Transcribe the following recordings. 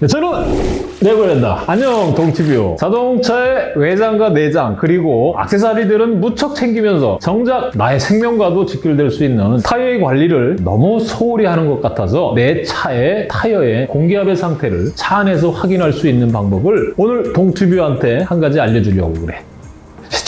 네, 저는 내고랜다. 안녕 동티뷰. 자동차의 외장과 내장 그리고 액세서리들은 무척 챙기면서 정작 나의 생명과도 직결될 수 있는 타이어의 관리를 너무 소홀히 하는 것 같아서 내 차의 타이어의 공기압의 상태를 차 안에서 확인할 수 있는 방법을 오늘 동티뷰한테 한 가지 알려주려고 그래.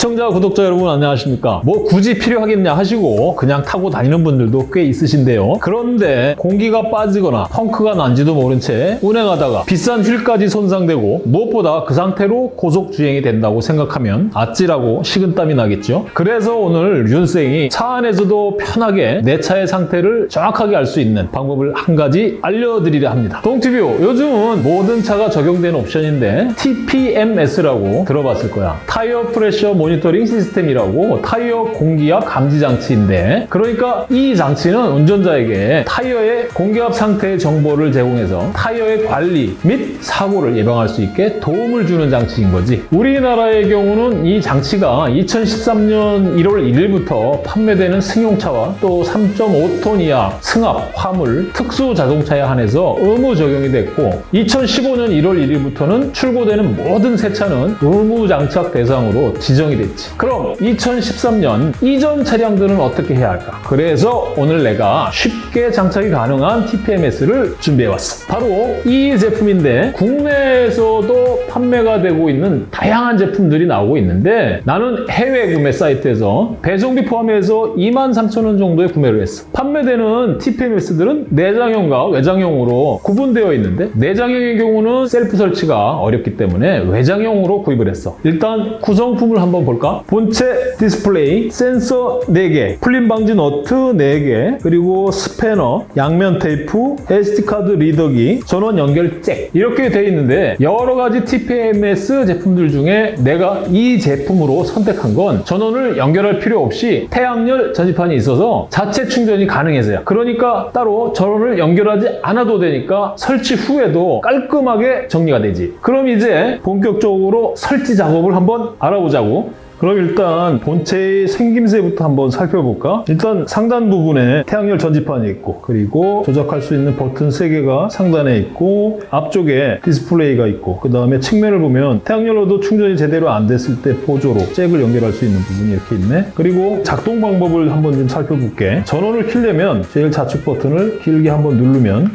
시청자, 구독자 여러분 안녕하십니까? 뭐 굳이 필요하겠냐 하시고 그냥 타고 다니는 분들도 꽤 있으신데요. 그런데 공기가 빠지거나 펑크가 난지도 모른 채 운행하다가 비싼 휠까지 손상되고 무엇보다 그 상태로 고속주행이 된다고 생각하면 아찔하고 식은땀이 나겠죠? 그래서 오늘 윤생이 차 안에서도 편하게 내 차의 상태를 정확하게 알 수 있는 방법을 한 가지 알려드리려 합니다. 동티뷰, 요즘은 모든 차가 적용되는 옵션인데 TPMS라고 들어봤을 거야. 타이어 프레셔 모니 터링 시스템이라고 타이어 공기압 감지 장치인데 그러니까 이 장치는 운전자에게 타이어의 공기압 상태의 정보를 제공해서 타이어의 관리 및 사고를 예방할 수 있게 도움을 주는 장치인 거지. 우리나라의 경우는 이 장치가 2013년 1월 1일부터 판매되는 승용차와 또 3.5톤 이하 승합, 화물, 특수 자동차에 한해서 의무 적용이 됐고 2015년 1월 1일부터는 출고되는 모든 새 차는 의무 장착 대상으로 지정이 됐지. 그럼 2013년 이전 차량들은 어떻게 해야 할까? 그래서 오늘 내가 쉽게 장착이 가능한 TPMS를 준비해왔어. 바로 이 제품인데 국내에서도 판매가 되고 있는 다양한 제품들이 나오고 있는데 나는 해외 구매 사이트에서 배송비 포함해서 23,000원 정도에 구매를 했어. 판매되는 TPMS들은 내장형과 외장형으로 구분되어 있는데 내장형의 경우는 셀프 설치가 어렵기 때문에 외장형으로 구입을 했어. 일단 구성품을 한번 볼 까? 본체 디스플레이, 센서 4개, 풀림 방지 너트 4개, 그리고 스패너, 양면 테이프, SD카드 리더기, 전원 연결 잭 이렇게 되어 있는데 여러 가지 TPMS 제품들 중에 내가 이 제품으로 선택한 건 전원을 연결할 필요 없이 태양열 전지판이 있어서 자체 충전이 가능해서요. 그러니까 따로 전원을 연결하지 않아도 되니까 설치 후에도 깔끔하게 정리가 되지. 그럼 이제 본격적으로 설치 작업을 한번 알아보자고. 그럼 일단 본체의 생김새부터 한번 살펴볼까? 일단 상단 부분에 태양열 전지판이 있고 그리고 조작할 수 있는 버튼 3개가 상단에 있고 앞쪽에 디스플레이가 있고 그 다음에 측면을 보면 태양열로도 충전이 제대로 안 됐을 때 보조로 잭을 연결할 수 있는 부분이 이렇게 있네 그리고 작동 방법을 한번 좀 살펴볼게 전원을 켜려면 제일 좌측 버튼을 길게 한번 누르면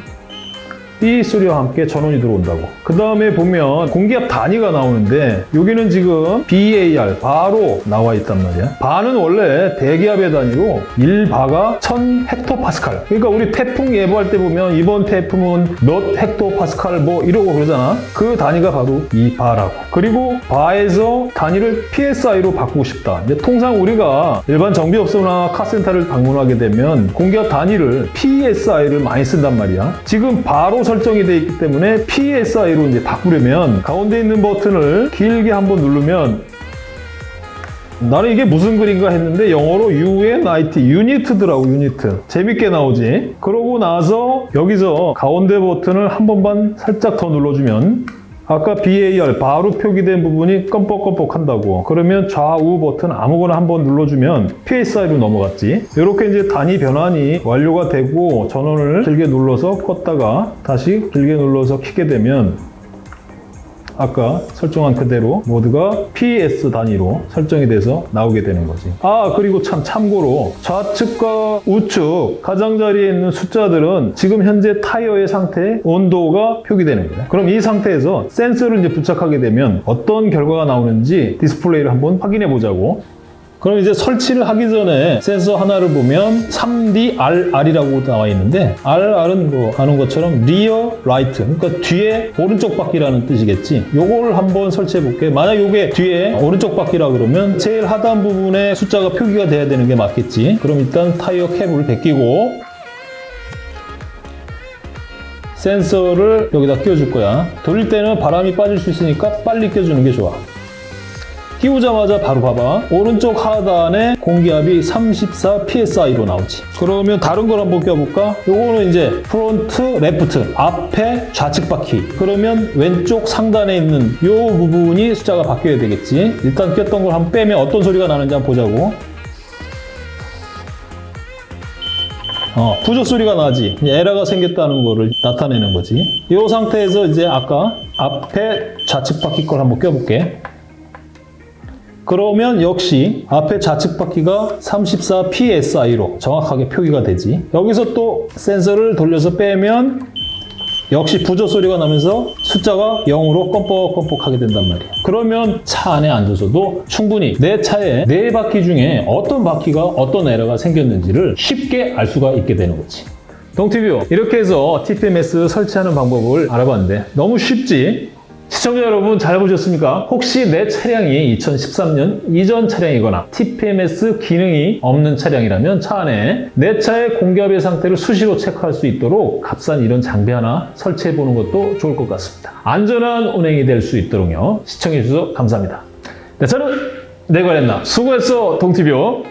삐 소리와 함께 전원이 들어온다고. 그 다음에 보면 공기압 단위가 나오는데 여기는 지금 BAR 바로 나와 있단 말이야. 바는 원래 대기압의 단위로 1바가 1000 헥토파스칼. 그러니까 우리 태풍 예보할 때 보면 이번 태풍은 몇 헥토파스칼 뭐 이러고 그러잖아. 그 단위가 바로 이 바라고. 그리고 바에서 단위를 PSI로 바꾸고 싶다. 이제 통상 우리가 일반 정비업소나 카센터를 방문하게 되면 공기압 단위를 PSI를 많이 쓴단 말이야. 지금 바로 설정이 되어 있기 때문에 PSI로 이제 바꾸려면 가운데 있는 버튼을 길게 한번 누르면 나는 이게 무슨 글인가 했는데 영어로 UNIT, 유니트더라고 유니트. 재밌게 나오지? 그러고 나서 여기서 가운데 버튼을 한 번만 살짝 더 눌러주면 아까 BAR 바로 표기된 부분이 껌뻑껌뻑 한다고. 그러면 좌우 버튼 아무거나 한번 눌러주면 PSI로 넘어갔지. 이렇게 이제 단위 변환이 완료가 되고 전원을 길게 눌러서 껐다가 다시 길게 눌러서 켜게 되면 아까 설정한 그대로 모두가 PSI 단위로 설정이 돼서 나오게 되는 거지. 아 그리고 참 참고로 좌측과 우측 가장자리에 있는 숫자들은 지금 현재 타이어의 상태, 온도가 표기되는 거야. 그럼 이 상태에서 센서를 이제 부착하게 되면 어떤 결과가 나오는지 디스플레이를 한번 확인해 보자고. 그럼 이제 설치를 하기 전에 센서 하나를 보면 3DRR이라고 나와 있는데 RR은 뭐 아는 것처럼 rear right 그러니까 뒤에 오른쪽 바퀴라는 뜻이겠지. 요거를 한번 설치해 볼게. 만약 요게 뒤에 오른쪽 바퀴라 그러면 제일 하단 부분에 숫자가 표기가 돼야 되는 게 맞겠지. 그럼 일단 타이어 캡을 벗기고 센서를 여기다 끼워줄 거야. 돌릴 때는 바람이 빠질 수 있으니까 빨리 껴주는 게 좋아 끼우자마자 바로 봐봐 오른쪽 하단에 공기압이 34 PSI로 나오지 그러면 다른 걸 한번 껴볼까? 요거는 이제 front left 앞에 좌측 바퀴 그러면 왼쪽 상단에 있는 요 부분이 숫자가 바뀌어야 되겠지 일단 꼈던 걸 한번 빼면 어떤 소리가 나는지 한번 보자고 어, 부족 소리가 나지. 에러가 생겼다는 거를 나타내는 거지. 이 상태에서 이제 아까 앞에 좌측 바퀴 걸 한번 껴볼게. 그러면 역시 앞에 좌측 바퀴가 34 PSI로 정확하게 표기가 되지. 여기서 또 센서를 돌려서 빼면 역시 부조 소리가 나면서 숫자가 0으로 껌뻑껌뻑하게 된단 말이야. 그러면 차 안에 앉아서도 충분히 내 차에 네 바퀴 중에 어떤 바퀴가 어떤 에러가 생겼는지를 쉽게 알 수가 있게 되는 거지. 동티뷰 이렇게 해서 TPMS 설치하는 방법을 알아봤는데 너무 쉽지? 시청자 여러분 잘 보셨습니까? 혹시 내 차량이 2013년 이전 차량이거나 TPMS 기능이 없는 차량이라면 차 안에 내 차의 공기압의 상태를 수시로 체크할 수 있도록 값싼 이런 장비 하나 설치해 보는 것도 좋을 것 같습니다. 안전한 운행이 될 수 있도록요. 시청해 주셔서 감사합니다. 네, 저는 내관했나 수고했어 동티뷰.